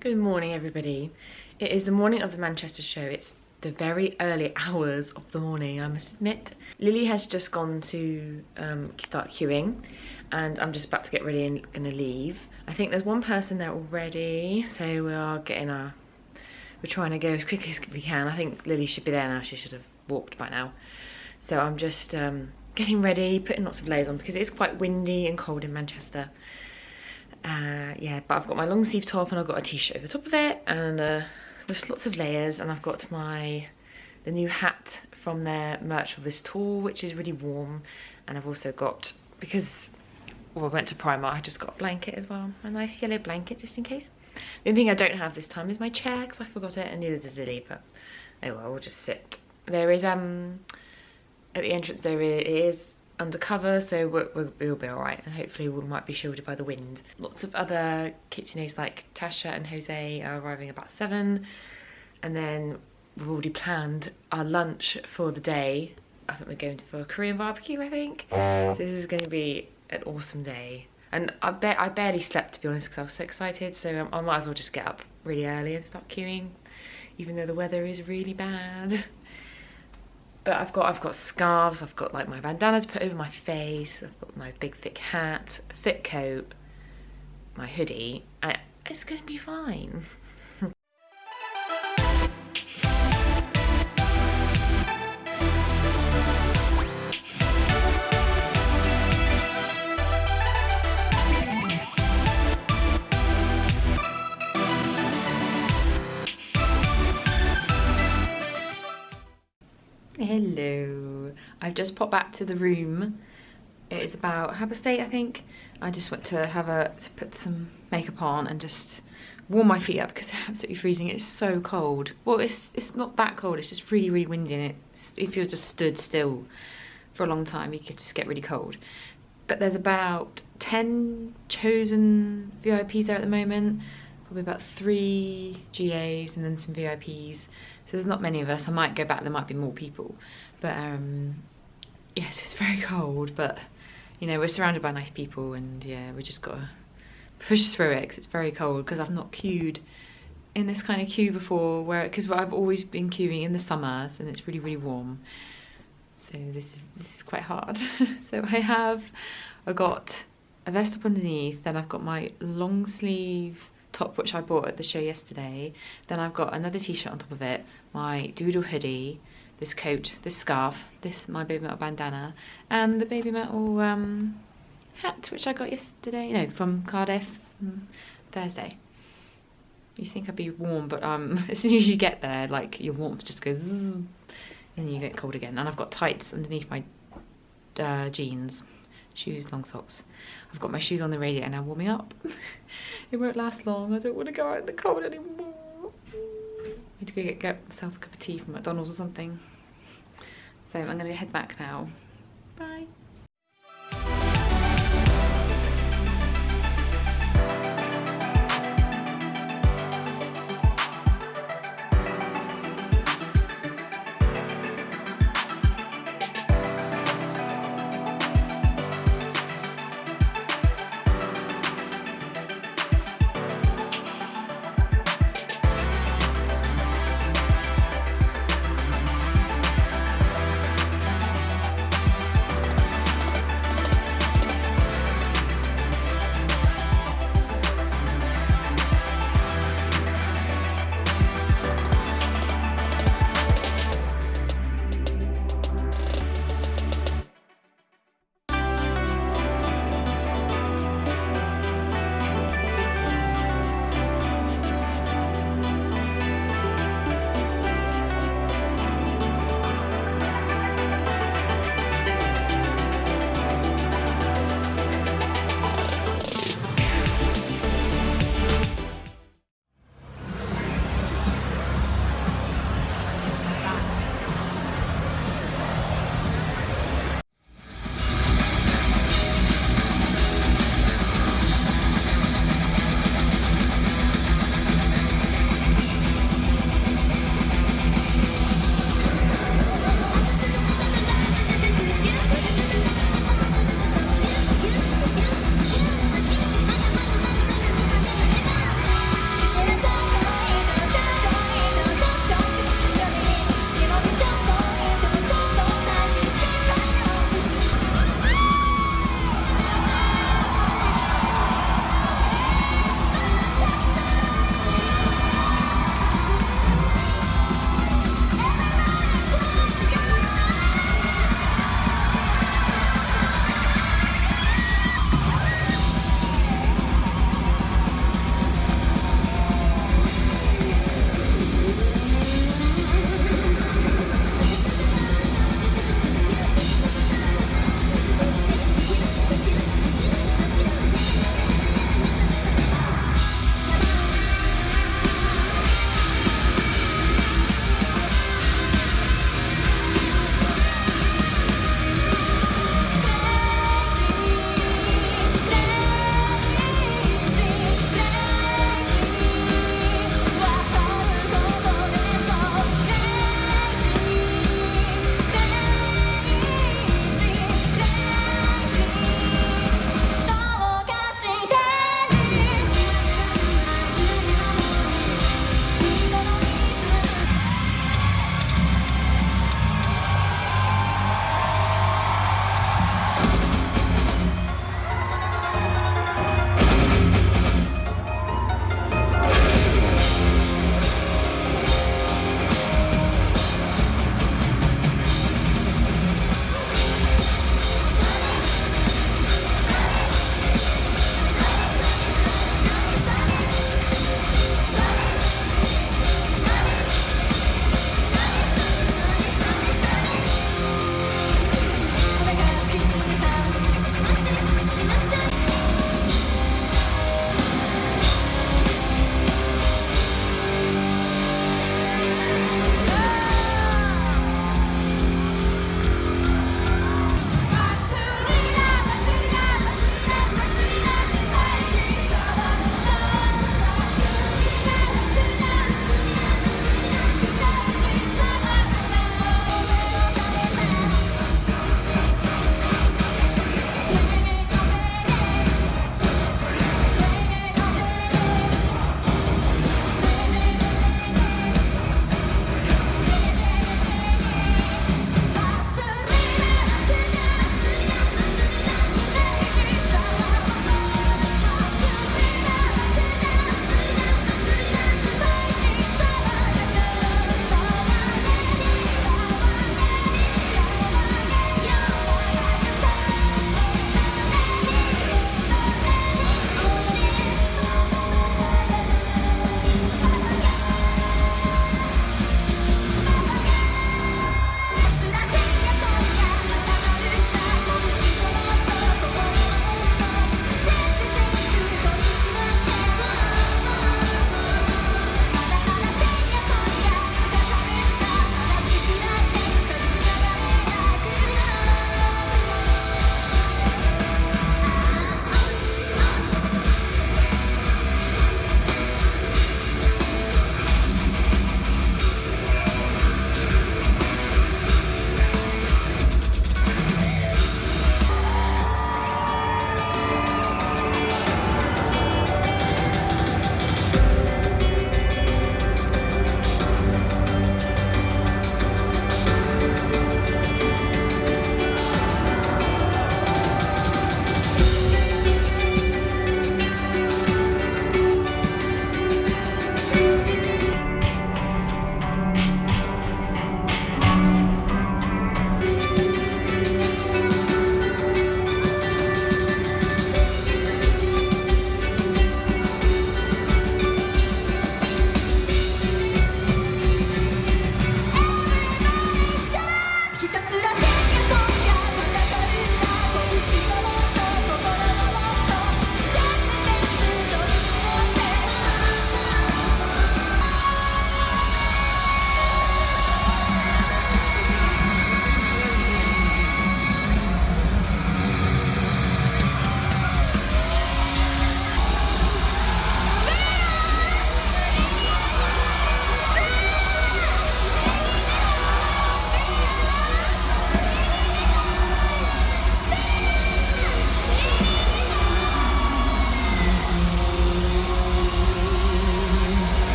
Good morning everybody. It is the morning of the Manchester show. It's the very early hours of the morning, I must admit. Lily has just gone to um, start queuing and I'm just about to get ready and gonna leave. I think there's one person there already, so we are getting our, we're trying to go as quickly as we can. I think Lily should be there now, she should have walked by now. So I'm just um, getting ready, putting lots of layers on because it is quite windy and cold in Manchester. Uh, yeah, but I've got my long sleeve top and I've got a t-shirt over the top of it and uh, there's lots of layers and I've got my the new hat from their merch of this tour which is really warm. And I've also got because well, I went to Primark I just got a blanket as well a nice yellow blanket just in case. The only thing I don't have this time is my chair because I forgot it and neither does Lily but oh well we'll just sit. There is um at the entrance there is undercover so we'll, we'll, be all right and hopefully we might be shielded by the wind. Lots of other KitchenAids like tasha and jose are arriving about seven and then we've already planned our lunch for the day. I think we're going for a korean barbecue i think. This is going to be an awesome day. And I, ba I barely slept to be honest because I was so excited so um, I might as well just get up really early and start queuing even though the weather is really bad but I've got I've got scarves, I've got like my bandana to put over my face, I've got my big thick hat, thick coat, my hoodie, and it's gonna be fine. I've just popped back to the room. It is about half eight, I think. I just went to have a to put some makeup on and just warm my feet up because they're absolutely freezing. It's so cold. Well, it's it's not that cold. It's just really, really windy and it's, if you're just stood still for a long time, you could just get really cold. But there's about 10 chosen VIPs there at the moment probably about three GAs and then some VIPs. So there's not many of us. I might go back, there might be more people. But um, yes, it's very cold, but you know, we're surrounded by nice people and yeah, we just gotta push through it because it's very cold because I've not queued in this kind of queue before where because I've always been queuing in the summers and it's really really warm so this is this is quite hard so I have I got a vest up underneath then I've got my long sleeve top which I bought at the show yesterday. Then I've got another t-shirt on top of it, my doodle hoodie, this coat, this scarf, this my Babymetal bandana, and the Babymetal um, hat which I got yesterday, no, from Cardiff, mm, Thursday. You think I'd be warm, but um, as soon as you get there, like your warmth just goes, and you get cold again. And I've got tights underneath my uh, jeans shoes, long socks. I've got my shoes on the radiator now warming up. it won't last long. I don't want to go out in the cold anymore to go get, get myself a cup of tea from McDonald's or something. So I'm going to head back now. Bye.